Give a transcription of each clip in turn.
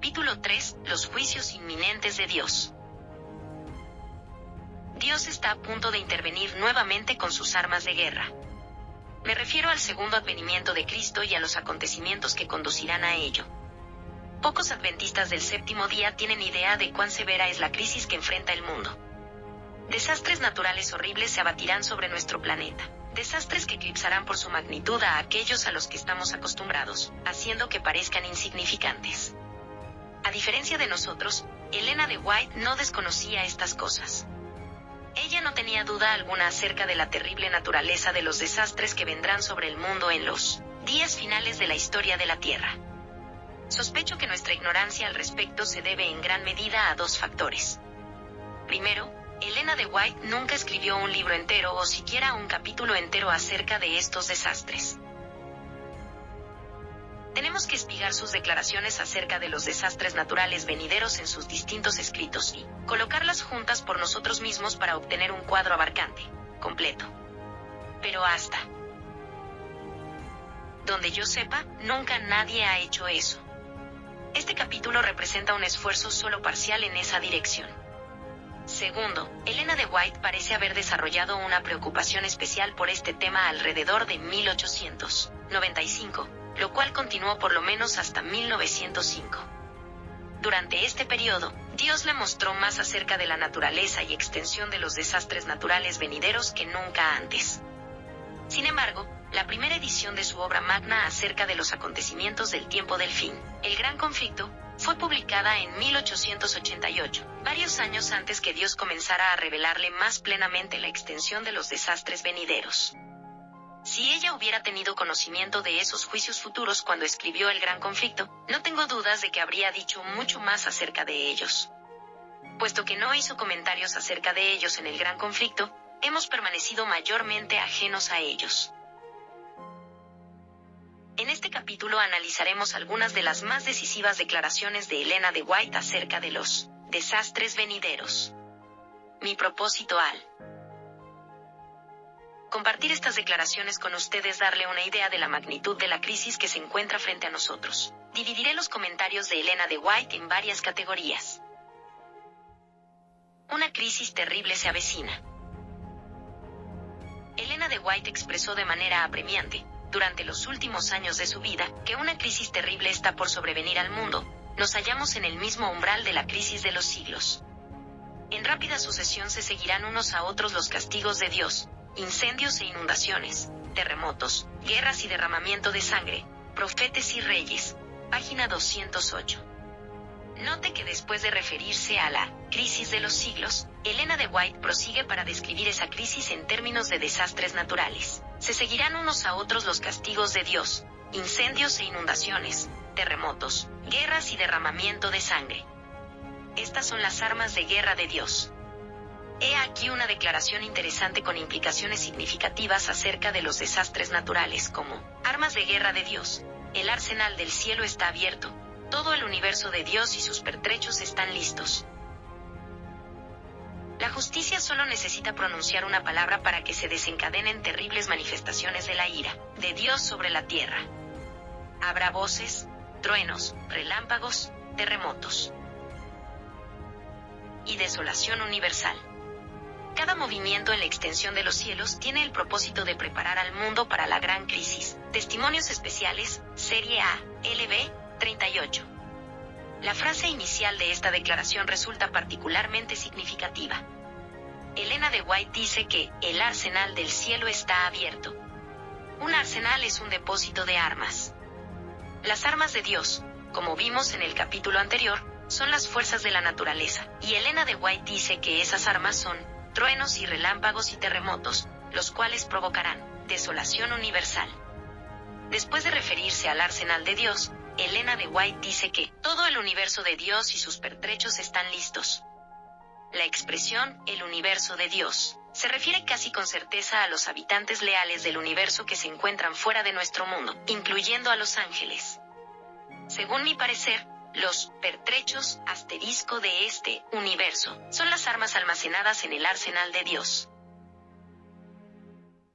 Capítulo 3. Los juicios inminentes de Dios. Dios está a punto de intervenir nuevamente con sus armas de guerra. Me refiero al segundo advenimiento de Cristo y a los acontecimientos que conducirán a ello. Pocos adventistas del séptimo día tienen idea de cuán severa es la crisis que enfrenta el mundo. Desastres naturales horribles se abatirán sobre nuestro planeta. Desastres que eclipsarán por su magnitud a aquellos a los que estamos acostumbrados, haciendo que parezcan insignificantes. A diferencia de nosotros, Elena de White no desconocía estas cosas. Ella no tenía duda alguna acerca de la terrible naturaleza de los desastres que vendrán sobre el mundo en los días finales de la historia de la Tierra. Sospecho que nuestra ignorancia al respecto se debe en gran medida a dos factores. Primero, Elena de White nunca escribió un libro entero o siquiera un capítulo entero acerca de estos desastres. Tenemos que espigar sus declaraciones acerca de los desastres naturales venideros en sus distintos escritos y colocarlas juntas por nosotros mismos para obtener un cuadro abarcante, completo. Pero hasta donde yo sepa, nunca nadie ha hecho eso. Este capítulo representa un esfuerzo solo parcial en esa dirección. Segundo, Elena de White parece haber desarrollado una preocupación especial por este tema alrededor de 1895, lo cual continuó por lo menos hasta 1905. Durante este periodo, Dios le mostró más acerca de la naturaleza y extensión de los desastres naturales venideros que nunca antes. Sin embargo, la primera edición de su obra magna acerca de los acontecimientos del tiempo del fin, el Gran Conflicto, fue publicada en 1888, varios años antes que Dios comenzara a revelarle más plenamente la extensión de los desastres venideros. Si ella hubiera tenido conocimiento de esos juicios futuros cuando escribió el Gran Conflicto, no tengo dudas de que habría dicho mucho más acerca de ellos. Puesto que no hizo comentarios acerca de ellos en el Gran Conflicto, hemos permanecido mayormente ajenos a ellos. En este capítulo analizaremos algunas de las más decisivas declaraciones de Elena de White acerca de los desastres venideros. Mi propósito al compartir estas declaraciones con ustedes darle una idea de la magnitud de la crisis que se encuentra frente a nosotros. Dividiré los comentarios de Elena de White en varias categorías. Una crisis terrible se avecina. Elena de White expresó de manera apremiante, durante los últimos años de su vida, que una crisis terrible está por sobrevenir al mundo, nos hallamos en el mismo umbral de la crisis de los siglos. En rápida sucesión se seguirán unos a otros los castigos de Dios, incendios e inundaciones, terremotos, guerras y derramamiento de sangre, profetes y reyes. Página 208. Note que después de referirse a la crisis de los siglos, Elena de White prosigue para describir esa crisis en términos de desastres naturales. Se seguirán unos a otros los castigos de Dios, incendios e inundaciones, terremotos, guerras y derramamiento de sangre. Estas son las armas de guerra de Dios. He aquí una declaración interesante con implicaciones significativas acerca de los desastres naturales como armas de guerra de Dios. El arsenal del cielo está abierto, todo el universo de Dios y sus pertrechos están listos. La justicia solo necesita pronunciar una palabra para que se desencadenen terribles manifestaciones de la ira de Dios sobre la tierra. Habrá voces, truenos, relámpagos, terremotos y desolación universal. Cada movimiento en la extensión de los cielos tiene el propósito de preparar al mundo para la gran crisis. Testimonios especiales, Serie A, LB, 38. La frase inicial de esta declaración resulta particularmente significativa. Elena de White dice que el arsenal del cielo está abierto. Un arsenal es un depósito de armas. Las armas de Dios, como vimos en el capítulo anterior, son las fuerzas de la naturaleza, y Elena de White dice que esas armas son truenos y relámpagos y terremotos, los cuales provocarán desolación universal. Después de referirse al arsenal de Dios, Elena de White dice que todo el universo de Dios y sus pertrechos están listos. La expresión el universo de Dios se refiere casi con certeza a los habitantes leales del universo que se encuentran fuera de nuestro mundo, incluyendo a los ángeles. Según mi parecer, los pertrechos asterisco de este universo son las armas almacenadas en el arsenal de Dios.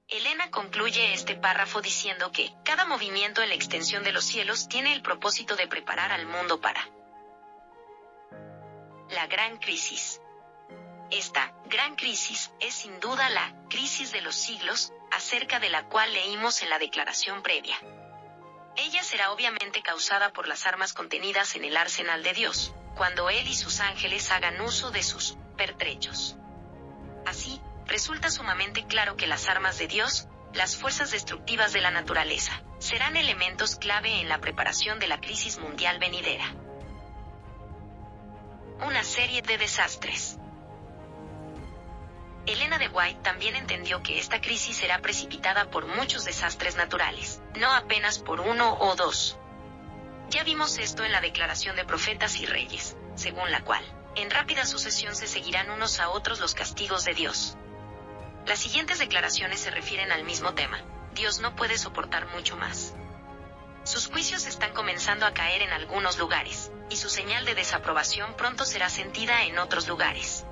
Elena concluye este párrafo diciendo que cada movimiento en la extensión de los cielos tiene el propósito de preparar al mundo para la gran crisis. Esta gran crisis es sin duda la crisis de los siglos, acerca de la cual leímos en la declaración previa. Ella será obviamente causada por las armas contenidas en el arsenal de Dios, cuando Él y sus ángeles hagan uso de sus pertrechos. Así, resulta sumamente claro que las armas de Dios, las fuerzas destructivas de la naturaleza, serán elementos clave en la preparación de la crisis mundial venidera. Una serie de desastres. Elena de White también entendió que esta crisis será precipitada por muchos desastres naturales, no apenas por uno o dos. Ya vimos esto en la Declaración de Profetas y Reyes, según la cual, en rápida sucesión se seguirán unos a otros los castigos de Dios. Las siguientes declaraciones se refieren al mismo tema. Dios no puede soportar mucho más. Sus juicios están comenzando a caer en algunos lugares, y su señal de desaprobación pronto será sentida en otros lugares.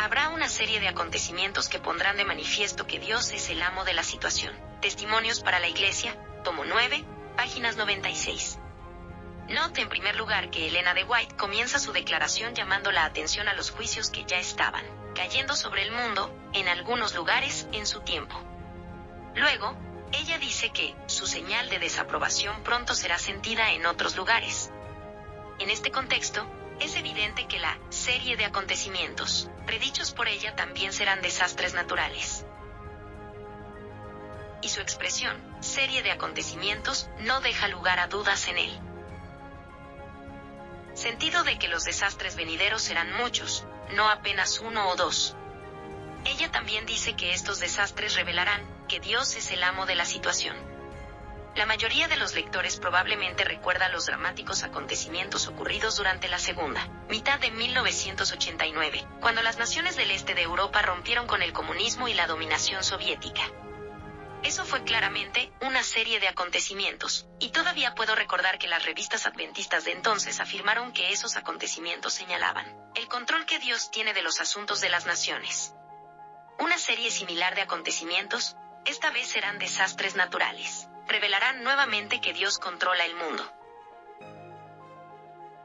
Habrá una serie de acontecimientos que pondrán de manifiesto que Dios es el amo de la situación. Testimonios para la Iglesia, tomo 9, páginas 96. Note en primer lugar que Elena de White comienza su declaración llamando la atención a los juicios que ya estaban cayendo sobre el mundo, en algunos lugares, en su tiempo. Luego, ella dice que su señal de desaprobación pronto será sentida en otros lugares. En este contexto, es evidente que la serie de acontecimientos, predichos por ella, también serán desastres naturales. Y su expresión, serie de acontecimientos, no deja lugar a dudas en él. Sentido de que los desastres venideros serán muchos, no apenas uno o dos. Ella también dice que estos desastres revelarán que Dios es el amo de la situación. La mayoría de los lectores probablemente recuerda los dramáticos acontecimientos ocurridos durante la segunda mitad de 1989, cuando las naciones del este de Europa rompieron con el comunismo y la dominación soviética. Eso fue claramente una serie de acontecimientos, y todavía puedo recordar que las revistas adventistas de entonces afirmaron que esos acontecimientos señalaban el control que Dios tiene de los asuntos de las naciones. Una serie similar de acontecimientos, esta vez serán desastres naturales revelarán nuevamente que Dios controla el mundo.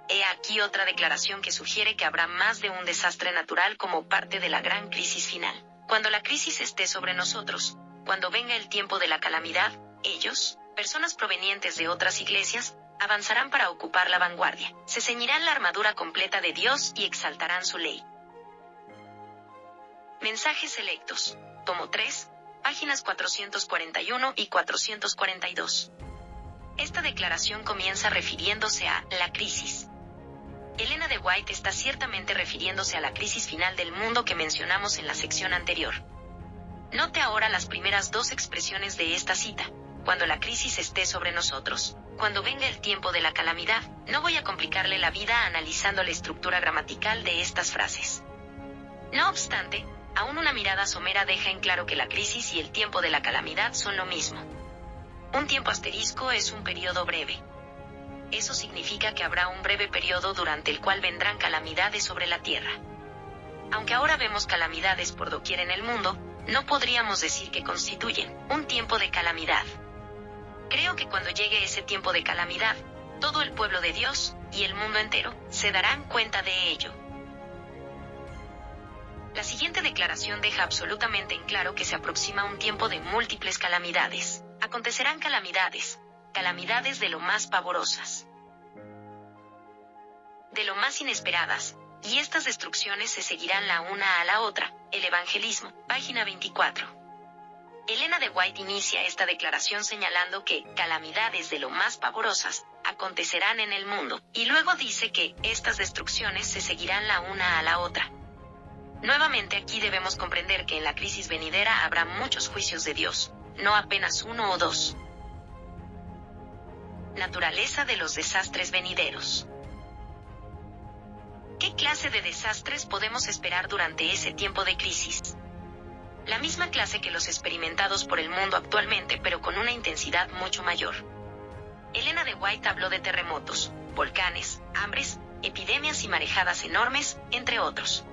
He aquí otra declaración que sugiere que habrá más de un desastre natural como parte de la gran crisis final. Cuando la crisis esté sobre nosotros, cuando venga el tiempo de la calamidad, ellos, personas provenientes de otras iglesias, avanzarán para ocupar la vanguardia, se ceñirán la armadura completa de Dios y exaltarán su ley. Mensajes selectos. Tomo 3, páginas 441 y 442. Esta declaración comienza refiriéndose a la crisis. Elena de White está ciertamente refiriéndose a la crisis final del mundo que mencionamos en la sección anterior. Note ahora las primeras dos expresiones de esta cita. Cuando la crisis esté sobre nosotros, cuando venga el tiempo de la calamidad, no voy a complicarle la vida analizando la estructura gramatical de estas frases. No obstante, aún una mirada somera deja en claro que la crisis y el tiempo de la calamidad son lo mismo. Un tiempo asterisco es un periodo breve. Eso significa que habrá un breve periodo durante el cual vendrán calamidades sobre la tierra. Aunque ahora vemos calamidades por doquier en el mundo, no podríamos decir que constituyen un tiempo de calamidad. Creo que cuando llegue ese tiempo de calamidad, todo el pueblo de Dios, y el mundo entero, se darán cuenta de ello. La siguiente declaración deja absolutamente en claro que se aproxima un tiempo de múltiples calamidades. Acontecerán calamidades, calamidades de lo más pavorosas, de lo más inesperadas, y estas destrucciones se seguirán la una a la otra. El Evangelismo, página 24. Elena de White inicia esta declaración señalando que calamidades de lo más pavorosas acontecerán en el mundo, y luego dice que estas destrucciones se seguirán la una a la otra. Nuevamente aquí debemos comprender que en la crisis venidera habrá muchos juicios de Dios, no apenas uno o dos. Naturaleza de los desastres venideros. ¿Qué clase de desastres podemos esperar durante ese tiempo de crisis? La misma clase que los experimentados por el mundo actualmente, pero con una intensidad mucho mayor. Elena de White habló de terremotos, volcanes, hambres, epidemias y marejadas enormes, entre otros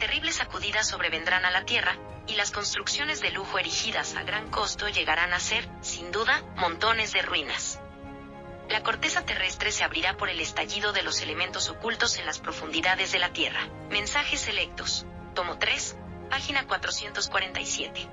terribles sacudidas sobrevendrán a la Tierra, y las construcciones de lujo erigidas a gran costo llegarán a ser, sin duda, montones de ruinas. La corteza terrestre se abrirá por el estallido de los elementos ocultos en las profundidades de la Tierra. Mensajes selectos. Tomo 3, página 447.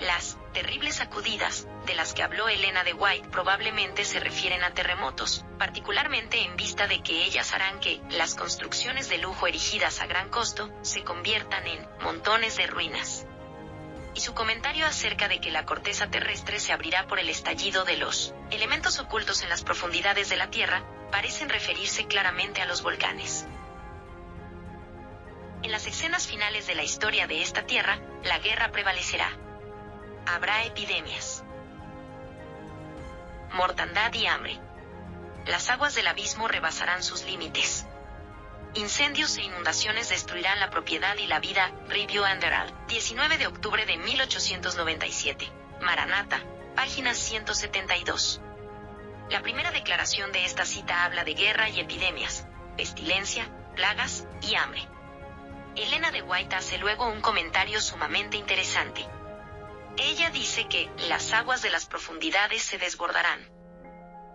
Las terribles sacudidas, de las que habló Elena de White probablemente se refieren a terremotos, particularmente en vista de que ellas harán que las construcciones de lujo erigidas a gran costo se conviertan en montones de ruinas. Y su comentario acerca de que la corteza terrestre se abrirá por el estallido de los elementos ocultos en las profundidades de la Tierra, parecen referirse claramente a los volcanes. En las escenas finales de la historia de esta Tierra, la guerra prevalecerá habrá epidemias, mortandad y hambre. Las aguas del abismo rebasarán sus límites. Incendios e inundaciones destruirán la propiedad y la vida. Review Anderal, 19 de octubre de 1897. Maranata, página 172. La primera declaración de esta cita habla de guerra y epidemias, pestilencia, plagas y hambre. Elena de White hace luego un comentario sumamente interesante. Ella dice que las aguas de las profundidades se desbordarán.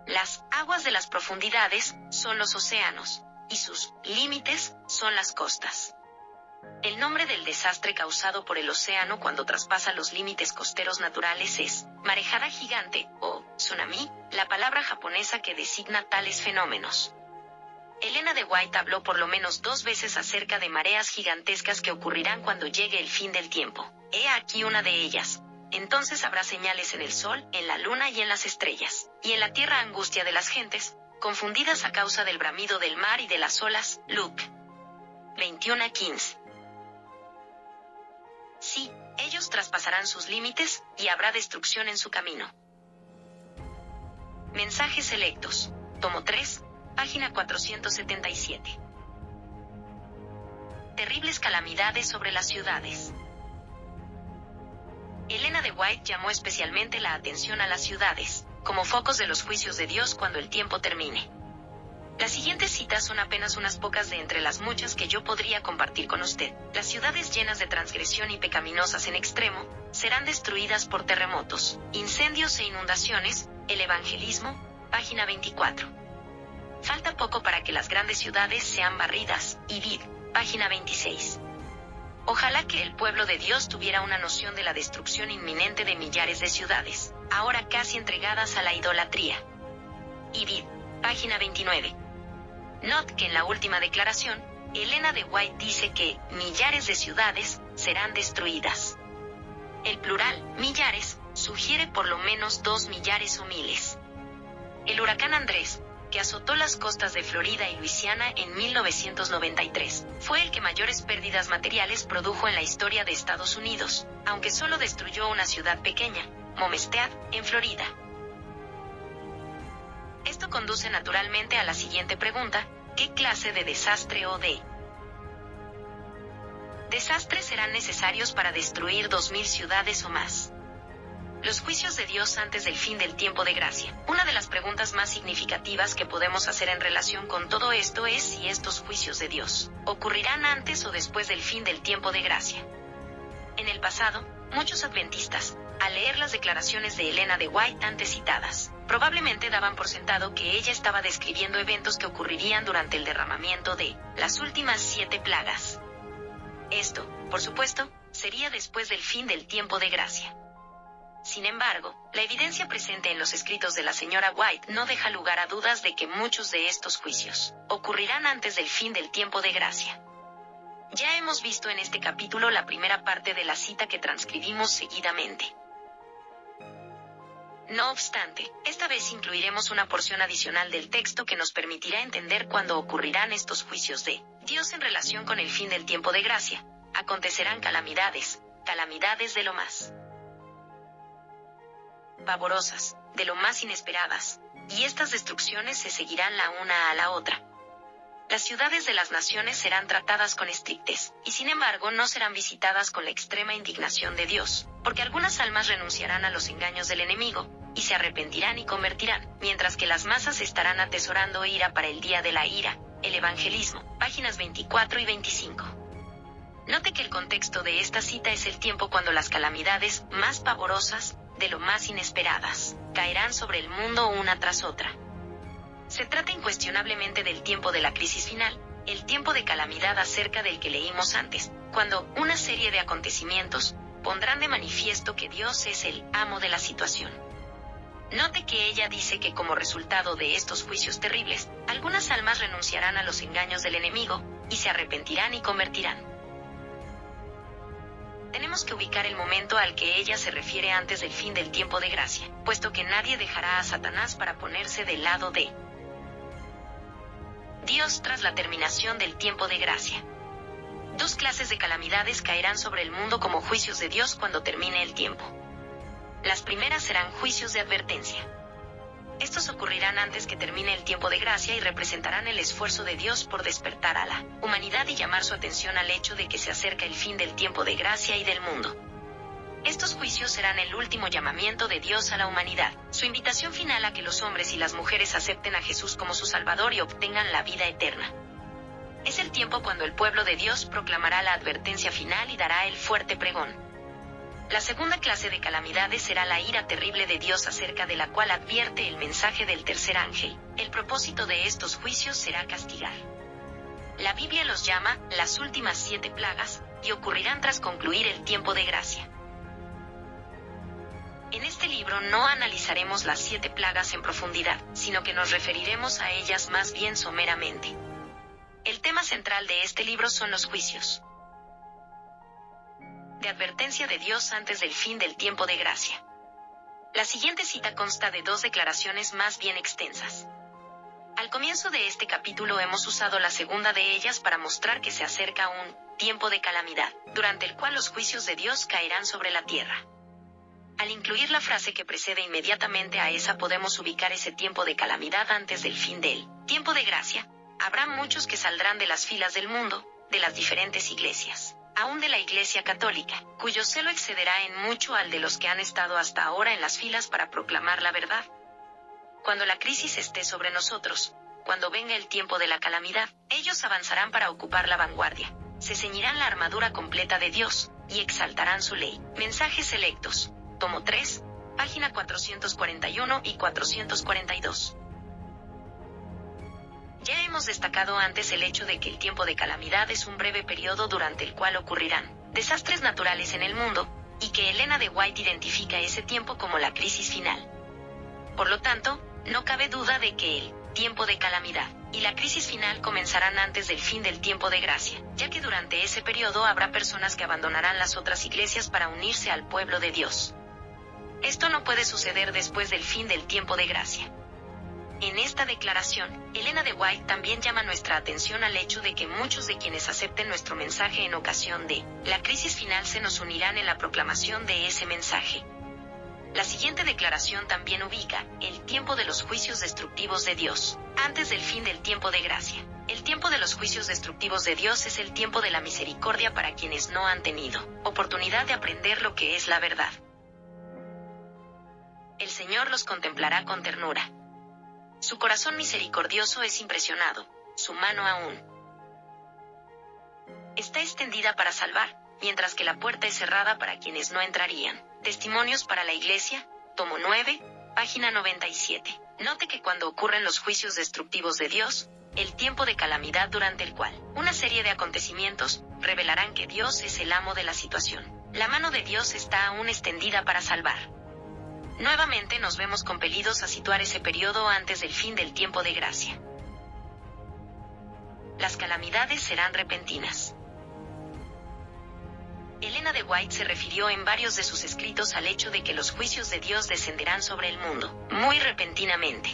Las aguas de las profundidades son los océanos, y sus límites son las costas. El nombre del desastre causado por el océano cuando traspasa los límites costeros naturales es marejada gigante o tsunami, la palabra japonesa que designa tales fenómenos. Elena de White habló por lo menos dos veces acerca de mareas gigantescas que ocurrirán cuando llegue el fin del tiempo. He aquí una de ellas, entonces habrá señales en el sol, en la luna y en las estrellas, y en la tierra angustia de las gentes, confundidas a causa del bramido del mar y de las olas. Luke 21 a 15. Sí, ellos traspasarán sus límites, y habrá destrucción en su camino. Mensajes selectos. Tomo 3, página 477. Terribles calamidades sobre las ciudades. Elena de White llamó especialmente la atención a las ciudades, como focos de los juicios de Dios cuando el tiempo termine. Las siguientes citas son apenas unas pocas de entre las muchas que yo podría compartir con usted. Las ciudades llenas de transgresión y pecaminosas en extremo, serán destruidas por terremotos, incendios e inundaciones, el evangelismo, página 24. Falta poco para que las grandes ciudades sean barridas, y vid, página 26. Ojalá que el pueblo de Dios tuviera una noción de la destrucción inminente de millares de ciudades, ahora casi entregadas a la idolatría. Ibid, página 29. Not que en la última declaración, Elena de White dice que millares de ciudades serán destruidas. El plural, millares, sugiere por lo menos dos millares o miles. El huracán Andrés, que azotó las costas de Florida y Luisiana en 1993. Fue el que mayores pérdidas materiales produjo en la historia de Estados Unidos, aunque solo destruyó una ciudad pequeña, Momestead, en Florida. Esto conduce naturalmente a la siguiente pregunta, ¿qué clase de desastre o de desastres serán necesarios para destruir 2.000 ciudades o más? Los juicios de Dios antes del fin del tiempo de gracia. Una de las preguntas más significativas que podemos hacer en relación con todo esto es si estos juicios de Dios ocurrirán antes o después del fin del tiempo de gracia. En el pasado, muchos adventistas, al leer las declaraciones de Elena de White antes citadas, probablemente daban por sentado que ella estaba describiendo eventos que ocurrirían durante el derramamiento de las últimas siete plagas. Esto, por supuesto, sería después del fin del tiempo de gracia. Sin embargo, la evidencia presente en los escritos de la señora White no deja lugar a dudas de que muchos de estos juicios ocurrirán antes del fin del tiempo de gracia. Ya hemos visto en este capítulo la primera parte de la cita que transcribimos seguidamente. No obstante, esta vez incluiremos una porción adicional del texto que nos permitirá entender cuándo ocurrirán estos juicios de Dios en relación con el fin del tiempo de gracia. Acontecerán calamidades, calamidades de lo más pavorosas, de lo más inesperadas, y estas destrucciones se seguirán la una a la otra. Las ciudades de las naciones serán tratadas con estrictez, y sin embargo no serán visitadas con la extrema indignación de Dios, porque algunas almas renunciarán a los engaños del enemigo, y se arrepentirán y convertirán, mientras que las masas estarán atesorando ira para el día de la ira, el evangelismo, páginas 24 y 25. Note que el contexto de esta cita es el tiempo cuando las calamidades más pavorosas, de lo más inesperadas, caerán sobre el mundo una tras otra. Se trata incuestionablemente del tiempo de la crisis final, el tiempo de calamidad acerca del que leímos antes, cuando una serie de acontecimientos pondrán de manifiesto que Dios es el amo de la situación. Note que ella dice que como resultado de estos juicios terribles, algunas almas renunciarán a los engaños del enemigo, y se arrepentirán y convertirán. Tenemos que ubicar el momento al que ella se refiere antes del fin del tiempo de gracia, puesto que nadie dejará a Satanás para ponerse del lado de Dios tras la terminación del tiempo de gracia. Dos clases de calamidades caerán sobre el mundo como juicios de Dios cuando termine el tiempo. Las primeras serán juicios de advertencia. Estos ocurrirán antes que termine el tiempo de gracia y representarán el esfuerzo de Dios por despertar a la humanidad y llamar su atención al hecho de que se acerca el fin del tiempo de gracia y del mundo. Estos juicios serán el último llamamiento de Dios a la humanidad, su invitación final a que los hombres y las mujeres acepten a Jesús como su Salvador y obtengan la vida eterna. Es el tiempo cuando el pueblo de Dios proclamará la advertencia final y dará el fuerte pregón. La segunda clase de calamidades será la ira terrible de Dios acerca de la cual advierte el mensaje del tercer ángel. El propósito de estos juicios será castigar. La Biblia los llama las últimas siete plagas, y ocurrirán tras concluir el tiempo de gracia. En este libro no analizaremos las siete plagas en profundidad, sino que nos referiremos a ellas más bien someramente. El tema central de este libro son los juicios. De advertencia de Dios antes del fin del tiempo de gracia. La siguiente cita consta de dos declaraciones más bien extensas. Al comienzo de este capítulo hemos usado la segunda de ellas para mostrar que se acerca un tiempo de calamidad, durante el cual los juicios de Dios caerán sobre la tierra. Al incluir la frase que precede inmediatamente a esa podemos ubicar ese tiempo de calamidad antes del fin del tiempo de gracia. Habrá muchos que saldrán de las filas del mundo, de las diferentes iglesias, aún de la Iglesia Católica, cuyo celo excederá en mucho al de los que han estado hasta ahora en las filas para proclamar la verdad. Cuando la crisis esté sobre nosotros, cuando venga el tiempo de la calamidad, ellos avanzarán para ocupar la vanguardia, se ceñirán la armadura completa de Dios, y exaltarán su ley. Mensajes selectos tomo 3, página 441 y 442. Ya hemos destacado antes el hecho de que el tiempo de calamidad es un breve periodo durante el cual ocurrirán desastres naturales en el mundo, y que Elena de White identifica ese tiempo como la crisis final. Por lo tanto, no cabe duda de que el tiempo de calamidad y la crisis final comenzarán antes del fin del tiempo de gracia, ya que durante ese periodo habrá personas que abandonarán las otras iglesias para unirse al pueblo de Dios. Esto no puede suceder después del fin del tiempo de gracia. En esta declaración, Elena de White también llama nuestra atención al hecho de que muchos de quienes acepten nuestro mensaje en ocasión de la crisis final se nos unirán en la proclamación de ese mensaje. La siguiente declaración también ubica el tiempo de los juicios destructivos de Dios, antes del fin del tiempo de gracia. El tiempo de los juicios destructivos de Dios es el tiempo de la misericordia para quienes no han tenido oportunidad de aprender lo que es la verdad el Señor los contemplará con ternura. Su corazón misericordioso es impresionado, su mano aún está extendida para salvar, mientras que la puerta es cerrada para quienes no entrarían. Testimonios para la Iglesia, tomo 9, página 97. Note que cuando ocurren los juicios destructivos de Dios, el tiempo de calamidad durante el cual una serie de acontecimientos revelarán que Dios es el amo de la situación. La mano de Dios está aún extendida para salvar. Nuevamente nos vemos compelidos a situar ese periodo antes del fin del tiempo de gracia. Las calamidades serán repentinas. Elena de White se refirió en varios de sus escritos al hecho de que los juicios de Dios descenderán sobre el mundo, muy repentinamente.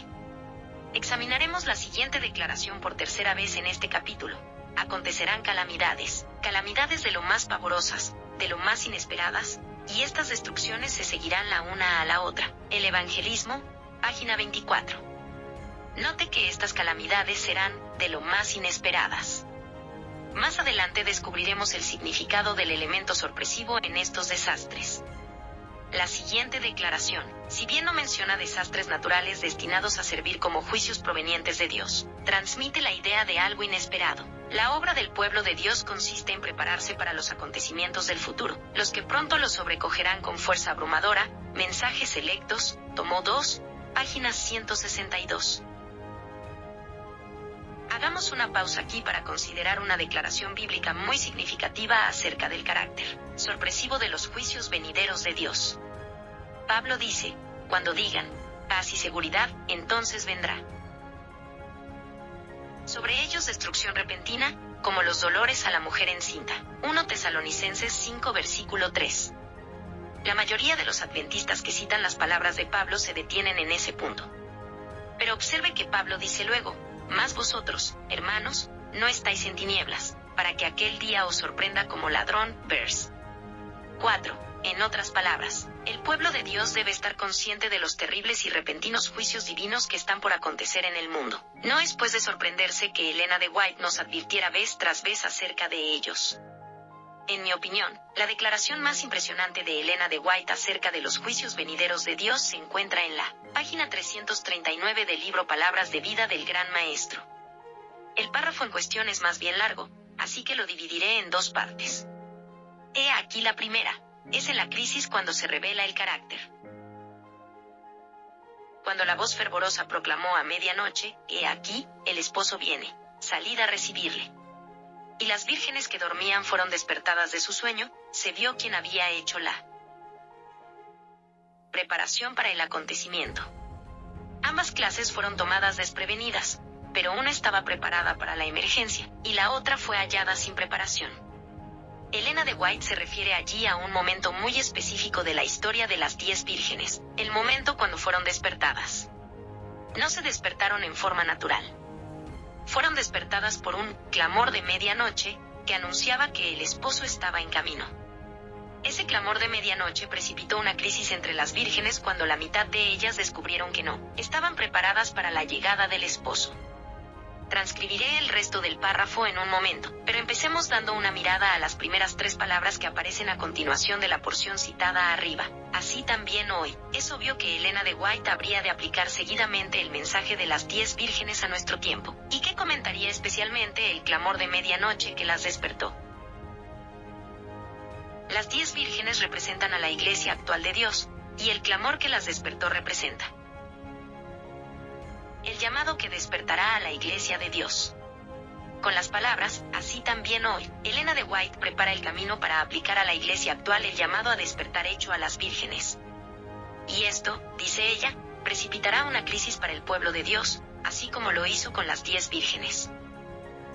Examinaremos la siguiente declaración por tercera vez en este capítulo. Acontecerán calamidades, calamidades de lo más pavorosas, de lo más inesperadas, y estas destrucciones se seguirán la una a la otra. El Evangelismo, página 24. Note que estas calamidades serán de lo más inesperadas. Más adelante descubriremos el significado del elemento sorpresivo en estos desastres. La siguiente declaración, si bien no menciona desastres naturales destinados a servir como juicios provenientes de Dios, transmite la idea de algo inesperado. La obra del pueblo de Dios consiste en prepararse para los acontecimientos del futuro, los que pronto lo sobrecogerán con fuerza abrumadora, mensajes selectos, tomó 2, página 162. Hagamos una pausa aquí para considerar una declaración bíblica muy significativa acerca del carácter sorpresivo de los juicios venideros de Dios. Pablo dice, cuando digan, paz y seguridad, entonces vendrá. Sobre ellos destrucción repentina, como los dolores a la mujer encinta. 1 Tesalonicenses 5 versículo 3. La mayoría de los adventistas que citan las palabras de Pablo se detienen en ese punto. Pero observe que Pablo dice luego, más vosotros, hermanos, no estáis en tinieblas, para que aquel día os sorprenda como ladrón. Vers. 4. En otras palabras, el pueblo de Dios debe estar consciente de los terribles y repentinos juicios divinos que están por acontecer en el mundo. No es pues de sorprenderse que Elena de White nos advirtiera vez tras vez acerca de ellos. En mi opinión, la declaración más impresionante de Elena de White acerca de los juicios venideros de Dios se encuentra en la página 339 del libro Palabras de Vida del Gran Maestro. El párrafo en cuestión es más bien largo, así que lo dividiré en dos partes. He aquí la primera, es en la crisis cuando se revela el carácter. Cuando la voz fervorosa proclamó a medianoche, He aquí, el esposo viene, salid a recibirle y las vírgenes que dormían fueron despertadas de su sueño, se vio quien había hecho la preparación para el acontecimiento. Ambas clases fueron tomadas desprevenidas, pero una estaba preparada para la emergencia, y la otra fue hallada sin preparación. Elena de White se refiere allí a un momento muy específico de la historia de las diez vírgenes, el momento cuando fueron despertadas. No se despertaron en forma natural fueron despertadas por un clamor de medianoche, que anunciaba que el esposo estaba en camino. Ese clamor de medianoche precipitó una crisis entre las vírgenes cuando la mitad de ellas descubrieron que no, estaban preparadas para la llegada del esposo. Transcribiré el resto del párrafo en un momento, pero empecemos dando una mirada a las primeras tres palabras que aparecen a continuación de la porción citada arriba. Así también hoy, es obvio que Elena de White habría de aplicar seguidamente el mensaje de las diez vírgenes a nuestro tiempo, y que comentaría especialmente el clamor de medianoche que las despertó. Las diez vírgenes representan a la iglesia actual de Dios, y el clamor que las despertó representa el llamado que despertará a la Iglesia de Dios. Con las palabras, así también hoy, Elena de White prepara el camino para aplicar a la Iglesia actual el llamado a despertar hecho a las vírgenes. Y esto, dice ella, precipitará una crisis para el pueblo de Dios, así como lo hizo con las diez vírgenes.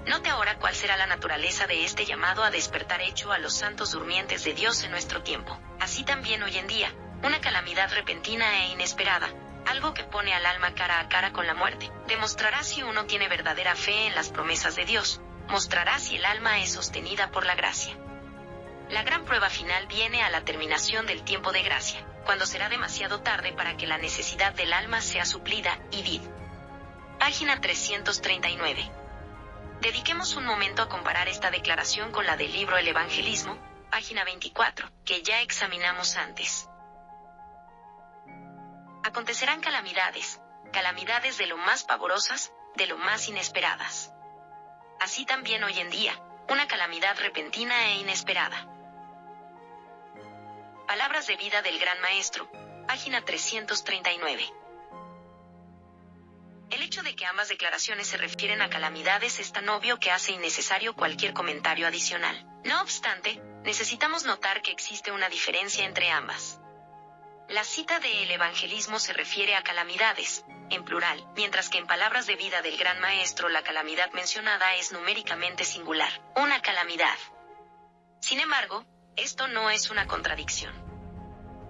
Note ahora cuál será la naturaleza de este llamado a despertar hecho a los santos durmientes de Dios en nuestro tiempo. Así también hoy en día, una calamidad repentina e inesperada, algo que pone al alma cara a cara con la muerte, demostrará si uno tiene verdadera fe en las promesas de Dios, mostrará si el alma es sostenida por la gracia. La gran prueba final viene a la terminación del tiempo de gracia, cuando será demasiado tarde para que la necesidad del alma sea suplida, y vid. Página 339. Dediquemos un momento a comparar esta declaración con la del libro El Evangelismo, página 24, que ya examinamos antes acontecerán calamidades, calamidades de lo más pavorosas, de lo más inesperadas. Así también hoy en día, una calamidad repentina e inesperada. Palabras de vida del Gran Maestro, página 339. El hecho de que ambas declaraciones se refieren a calamidades es tan obvio que hace innecesario cualquier comentario adicional. No obstante, necesitamos notar que existe una diferencia entre ambas. La cita de el evangelismo se refiere a calamidades, en plural, mientras que en palabras de vida del gran maestro la calamidad mencionada es numéricamente singular, una calamidad. Sin embargo, esto no es una contradicción.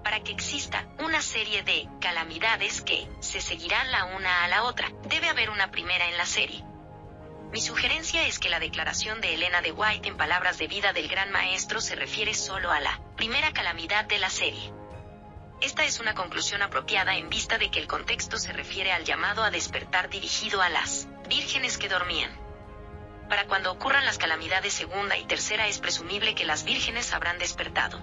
Para que exista una serie de calamidades que se seguirán la una a la otra, debe haber una primera en la serie. Mi sugerencia es que la declaración de Elena de White en palabras de vida del gran maestro se refiere solo a la primera calamidad de la serie. Esta es una conclusión apropiada en vista de que el contexto se refiere al llamado a despertar dirigido a las vírgenes que dormían. Para cuando ocurran las calamidades segunda y tercera es presumible que las vírgenes habrán despertado.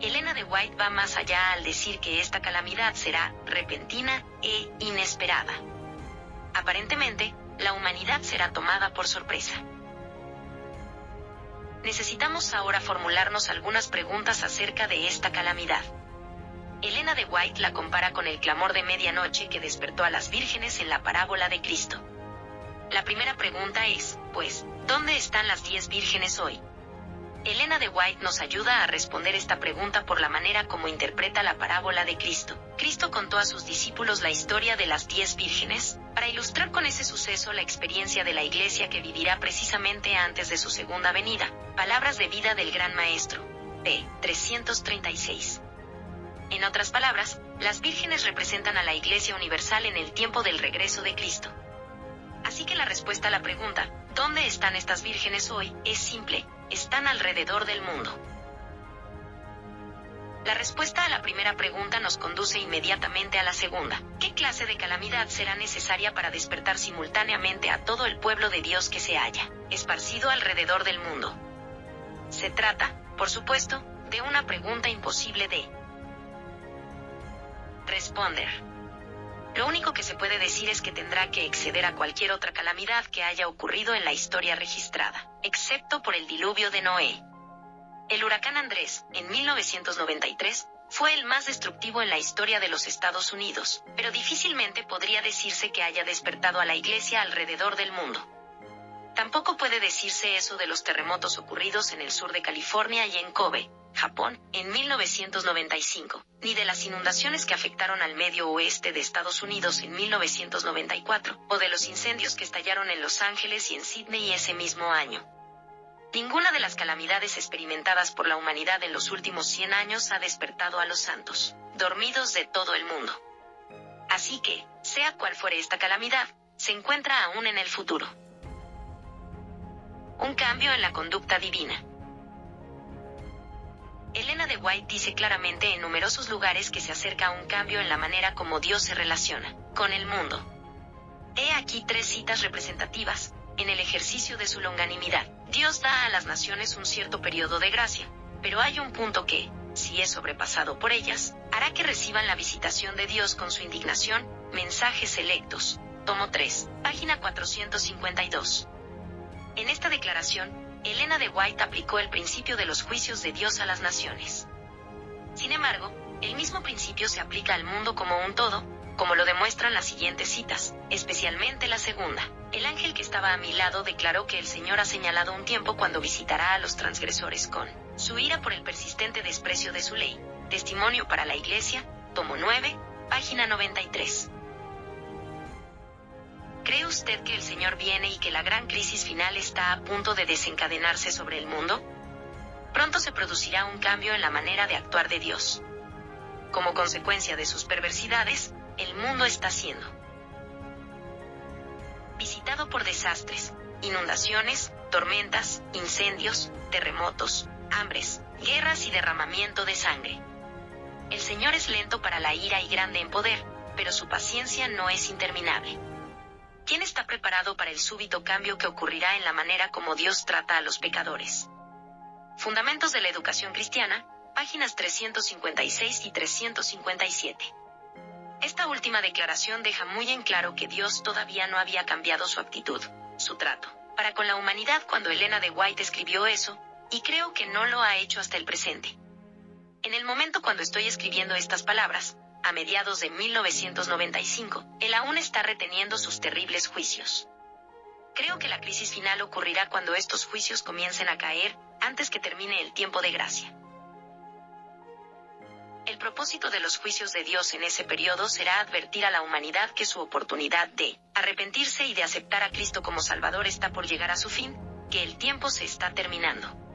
Elena de White va más allá al decir que esta calamidad será repentina e inesperada. Aparentemente, la humanidad será tomada por sorpresa necesitamos ahora formularnos algunas preguntas acerca de esta calamidad. Elena de White la compara con el clamor de medianoche que despertó a las vírgenes en la parábola de Cristo. La primera pregunta es, pues, ¿dónde están las diez vírgenes hoy? Elena de White nos ayuda a responder esta pregunta por la manera como interpreta la parábola de Cristo. Cristo contó a sus discípulos la historia de las diez vírgenes, para ilustrar con ese suceso la experiencia de la iglesia que vivirá precisamente antes de su segunda venida. Palabras de vida del Gran Maestro. P. 336. En otras palabras, las vírgenes representan a la Iglesia Universal en el tiempo del regreso de Cristo. Así que la respuesta a la pregunta, ¿dónde están estas vírgenes hoy?, es simple, están alrededor del mundo. La respuesta a la primera pregunta nos conduce inmediatamente a la segunda. ¿Qué clase de calamidad será necesaria para despertar simultáneamente a todo el pueblo de Dios que se haya esparcido alrededor del mundo? Se trata, por supuesto, de una pregunta imposible de responder. Lo único que se puede decir es que tendrá que exceder a cualquier otra calamidad que haya ocurrido en la historia registrada, excepto por el diluvio de Noé. El huracán Andrés, en 1993, fue el más destructivo en la historia de los Estados Unidos, pero difícilmente podría decirse que haya despertado a la Iglesia alrededor del mundo. Tampoco puede decirse eso de los terremotos ocurridos en el sur de California y en Kobe, Japón, en 1995, ni de las inundaciones que afectaron al medio oeste de Estados Unidos en 1994, o de los incendios que estallaron en Los Ángeles y en Sydney ese mismo año. Ninguna de las calamidades experimentadas por la humanidad en los últimos 100 años ha despertado a los santos, dormidos de todo el mundo. Así que, sea cual fuere esta calamidad, se encuentra aún en el futuro. Un cambio en la conducta divina. Elena de White dice claramente en numerosos lugares que se acerca a un cambio en la manera como Dios se relaciona con el mundo. He aquí tres citas representativas, en el ejercicio de su longanimidad. Dios da a las naciones un cierto periodo de gracia, pero hay un punto que, si es sobrepasado por ellas, hará que reciban la visitación de Dios con su indignación, mensajes selectos. Tomo 3, página 452. En esta declaración, Elena de White aplicó el principio de los juicios de Dios a las naciones. Sin embargo, el mismo principio se aplica al mundo como un todo, como lo demuestran las siguientes citas, especialmente la segunda. El ángel que estaba a mi lado declaró que el Señor ha señalado un tiempo cuando visitará a los transgresores con su ira por el persistente desprecio de su ley. Testimonio para la Iglesia, tomo 9, página 93. ¿Cree usted que el Señor viene y que la gran crisis final está a punto de desencadenarse sobre el mundo? Pronto se producirá un cambio en la manera de actuar de Dios. Como consecuencia de sus perversidades, el mundo está siendo visitado por desastres, inundaciones, tormentas, incendios, terremotos, hambres, guerras y derramamiento de sangre. El Señor es lento para la ira y grande en poder, pero su paciencia no es interminable. ¿Quién está preparado para el súbito cambio que ocurrirá en la manera como Dios trata a los pecadores? Fundamentos de la Educación Cristiana, páginas 356 y 357. Esta última declaración deja muy en claro que Dios todavía no había cambiado su actitud, su trato, para con la humanidad cuando Elena de White escribió eso, y creo que no lo ha hecho hasta el presente. En el momento cuando estoy escribiendo estas palabras, a mediados de 1995, él aún está reteniendo sus terribles juicios. Creo que la crisis final ocurrirá cuando estos juicios comiencen a caer, antes que termine el tiempo de gracia. El propósito de los juicios de Dios en ese periodo será advertir a la humanidad que su oportunidad de arrepentirse y de aceptar a Cristo como Salvador está por llegar a su fin, que el tiempo se está terminando.